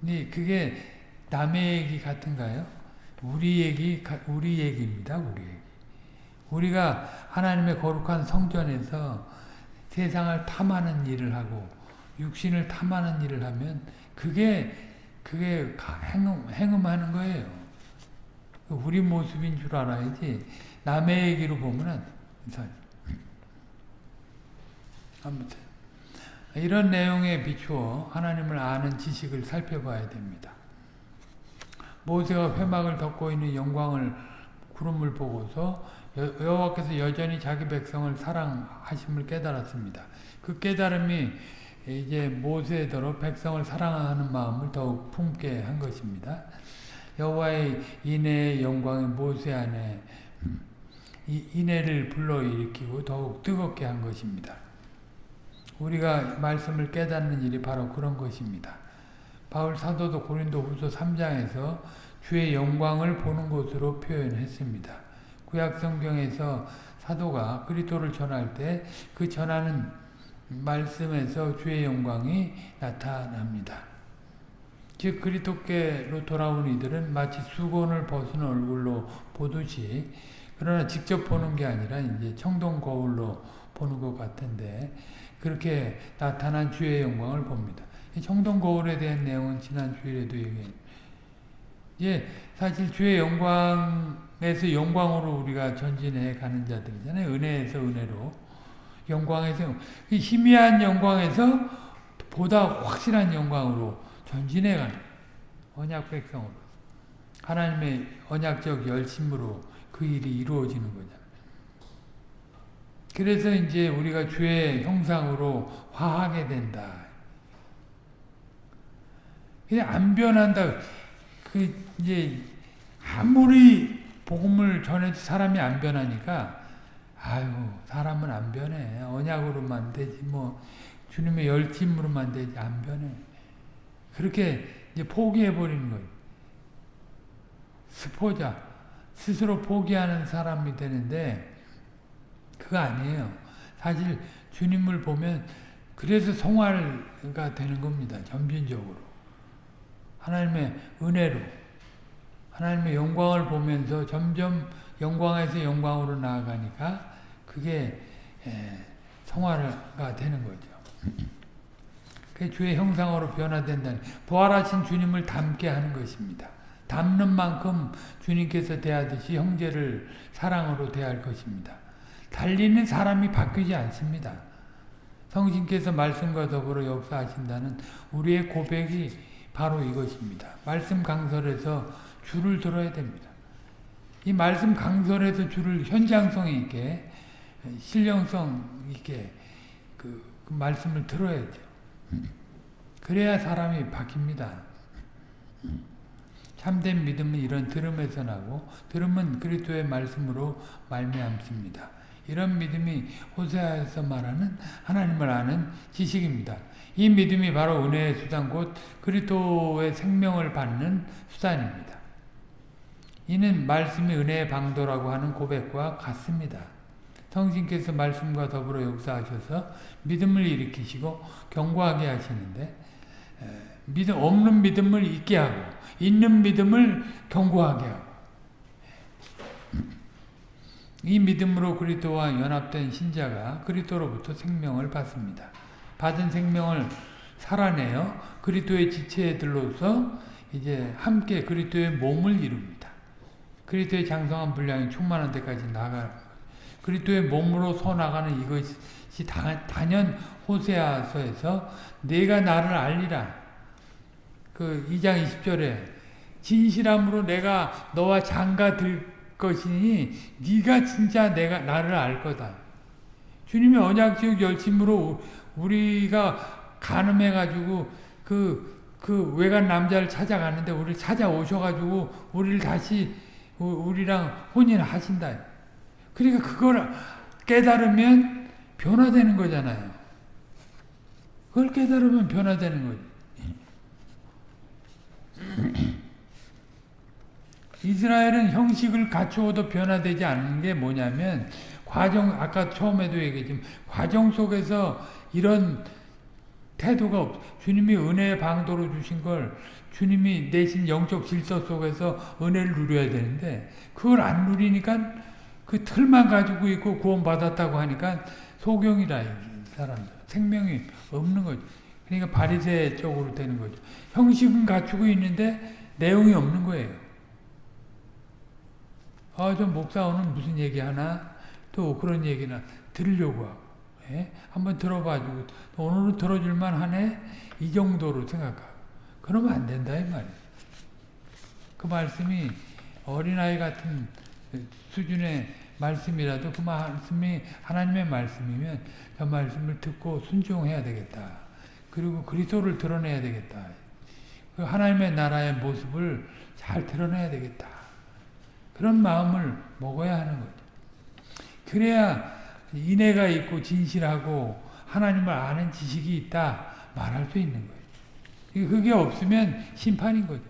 근데 그게 남의 얘기 같은가요? 우리 얘기, 우리 얘기입니다. 우리 얘기. 우리가 하나님의 거룩한 성전에서 세상을 탐하는 일을 하고 육신을 탐하는 일을 하면 그게 그게 행음, 행음하는 거예요. 우리 모습인 줄 알아야지 남의 얘기로 보면 아무튼 이런 내용에 비추어 하나님을 아는 지식을 살펴봐야 됩니다. 모세가 회막을 덮고 있는 영광을 구름을 보고서 여호와께서 여전히 자기 백성을 사랑하심을 깨달았습니다. 그 깨달음이 이제 모세대로 백성을 사랑하는 마음을 더욱 품게 한 것입니다. 여호와의 인애의 영광이 모세 안에 이 인애를 불러일으키고 더욱 뜨겁게 한 것입니다. 우리가 말씀을 깨닫는 일이 바로 그런 것입니다. 바울 사도도 고린도 후서 3장에서 주의 영광을 보는 것으로 표현했습니다. 구약 성경에서 사도가 그리스도를 전할 때 그 전하는 말씀에서 주의 영광이 나타납니다. 즉 그리스도께로 돌아온 이들은 마치 수건을 벗은 얼굴로 보듯이 그러나 직접 보는 게 아니라 이제 청동 거울로 보는 것 같은데 그렇게 나타난 주의 영광을 봅니다. 청동 거울에 대한 내용은 지난 주일에도 얘기했 예, 사실 주의 영광에서 영광으로 우리가 전진해 가는 자들이잖아요. 은혜에서 은혜로. 영광에서, 희미한 영광에서 보다 확실한 영광으로 전진해 가는 언약 백성으로 하나님의 언약적 열심으로 그 일이 이루어지는 거잖아요. 그래서 이제 우리가 주의 형상으로 화하게 된다. 그냥 안 변한다. 그 이제 아무리 복음을 전해도 사람이 안 변하니까 아유 사람은 안 변해. 언약으로만 되지 뭐 주님의 열심으로만 되지 안 변해. 그렇게 이제 포기해 버리는 거예요. 스포자, 스스로 포기하는 사람이 되는데, 그거 아니에요. 사실 주님을 보면, 그래서 성화가 되는 겁니다. 점진적으로. 하나님의 은혜로. 하나님의 영광을 보면서 점점 영광에서 영광으로 나아가니까 그게 성화가 되는 거죠. 그 주의 형상으로 변화된다는 부활하신 주님을 닮게 하는 것입니다. 닮는 만큼 주님께서 대하듯이 형제를 사랑으로 대할 것입니다. 달리는 사람이 바뀌지 않습니다. 성신께서 말씀과 더불어 역사하신다는 우리의 고백이 바로 이것입니다. 말씀 강설에서 줄을 들어야 됩니다. 이 말씀 강설에서 줄을 현장성 있게 신령성 있게 그, 그 말씀을 들어야죠. 그래야 사람이 바뀝니다. 참된 믿음은 이런 들음에서 나고 들음은 그리스도의 말씀으로 말미암습니다. 이런 믿음이 호세아에서 말하는 하나님을 아는 지식입니다. 이 믿음이 바로 은혜의 수단 곧 그리스도의 생명을 받는 수단입니다. 이는 말씀이 은혜의 방도라고 하는 고백과 같습니다. 성신께서 말씀과 더불어 역사하셔서 믿음을 일으키시고 경고하게 하시는데 믿음 없는 믿음을 있게 하고 있는 믿음을 경고하게 하고 이 믿음으로 그리스도와 연합된 신자가 그리스도로부터 생명을 받습니다. 받은 생명을 살아내어 그리스도의 지체들로서 이제 함께 그리스도의 몸을 이룹니다. 그리스도의 장성한 분량이 충만한 데까지 나가 그리스도의 몸으로 서 나가는 이것이 단연 호세아서에서 내가 나를 알리라. 그 2장 20절에 진실함으로 내가 너와 장가 들 것이니 네가 진짜 내가 나를 알 거다. 주님의 언약적 열심으로 우리가 가늠해 가지고 그, 그 외간 남자를 찾아가는데 우리를 찾아오셔가지고 우리를 다시 우리랑 혼인하신다. 그러니까 그걸 깨달으면 변화되는 거잖아요. 그걸 깨달으면 변화되는 거지. 이스라엘은 형식을 갖추어도 변화되지 않는 게 뭐냐면 과정 아까 처음에도 얘기했지만 과정 속에서 이런 태도가 없. 주님이 은혜의 방도로 주신 걸 주님이 내신 영적 질서 속에서 은혜를 누려야 되는데 그걸 안 누리니까 그 틀만 가지고 있고 구원받았다고 하니까 소경이라 사람들 생명이 없는 거죠. 그러니까 바리새 쪽으로 되는 거죠. 형식은 갖추고 있는데 내용이 없는 거예요. 아, 저 목사 오늘 무슨 얘기 하나? 또 그런 얘기나 들으려고 하고. 예? 한번 들어봐주고 오늘은 들어줄만 하네? 이 정도로 생각하고. 그러면 안 된다 이 말이에요. 그 말씀이 어린아이 같은 수준의 말씀이라도 그 말씀이 하나님의 말씀이면 그 말씀을 듣고 순종해야 되겠다. 그리고 그리스도를 드러내야 되겠다. 그 하나님의 나라의 모습을 잘 드러내야 되겠다. 그런 마음을 먹어야 하는 거죠. 그래야 인애가 있고 진실하고 하나님을 아는 지식이 있다 말할 수 있는 거예요. 그게 없으면 심판인 거죠.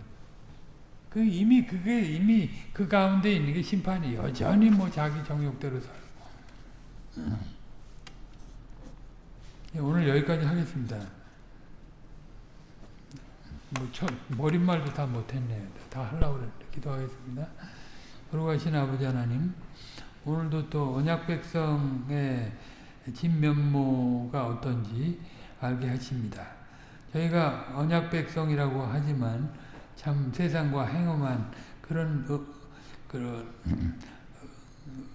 그 이미 그게 이미 그 가운데 있는 게 심판이 여전히 뭐 자기 정욕대로 살고. 예, 오늘 여기까지 하겠습니다. 뭐 첫, 머릿말도 다 못했네요. 다 하려고 그랬는데 기도하겠습니다. 거룩하신 아버지 하나님 오늘도 또 언약 백성의 진면모가 어떤지 알게 하십니다. 저희가 언약 백성이라고 하지만 참 세상과 행엄한 그런 어, 그런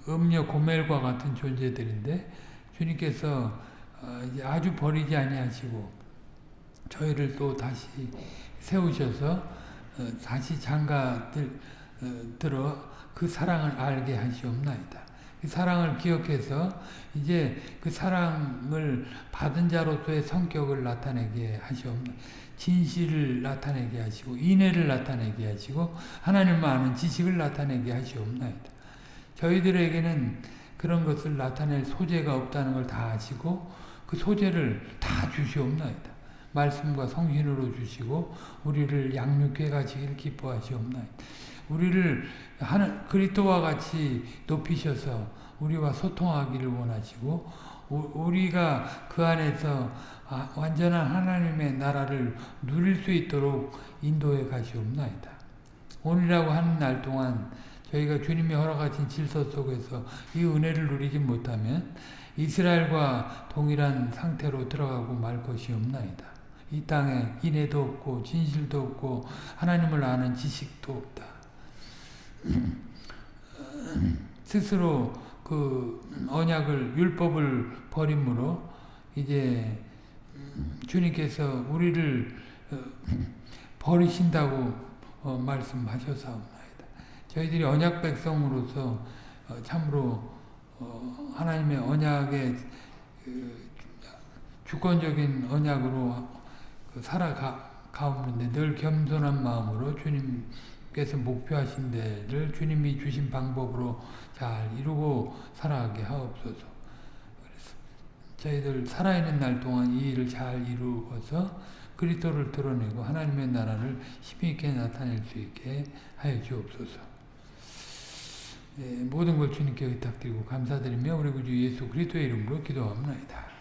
음료 고멜과 같은 존재들인데 주님께서 어, 아주 버리지 아니하시고 저희를 또 다시 세우셔서 어, 다시 장가 들어 그 사랑을 알게 하시옵나이다. 그 사랑을 기억해서 이제 그 사랑을 받은 자로서의 성격을 나타내게 하시옵나이다. 진실을 나타내게 하시고 인애를 나타내게 하시고 하나님을 아는 지식을 나타내게 하시옵나이다. 저희들에게는 그런 것을 나타낼 소재가 없다는 걸 다 아시고 그 소재를 다 주시옵나이다. 말씀과 성신으로 주시고 우리를 양육해 가시기를 기뻐하시옵나이다. 우리를 하는 그리스도와 같이 높이셔서 우리와 소통하기를 원하시고 우리가 그 안에서 아, 완전한 하나님의 나라를 누릴 수 있도록 인도해 가시옵나이다. 오늘이라고 하는 날 동안 저희가 주님이 허락하신 질서 속에서 이 은혜를 누리지 못하면 이스라엘과 동일한 상태로 들어가고 말 것이 없나이다. 이 땅에 인애도 없고 진실도 없고 하나님을 아는 지식도 없다. 스스로 그 언약을 율법을 버림으로 이제 주님께서 우리를 어, 버리신다고 어, 말씀하셔서옵나이다. 저희들이 언약 백성으로서 어, 참으로 하나님의 언약의 그 주권적인 언약으로 그 살아가오는데 늘 겸손한 마음으로 주님 께서 목표하신 데를 주님이 주신 방법으로 잘 이루고 살아가게 하옵소서. 그래서 저희들 살아있는 날 동안 이 일을 잘 이루어서 그리스도를 드러내고 하나님의 나라를 힘있게 나타낼 수 있게 하여 주옵소서. 예, 모든 걸 주님께 의탁드리고 감사드리며 우리 구주 예수 그리스도의 이름으로 기도합니다.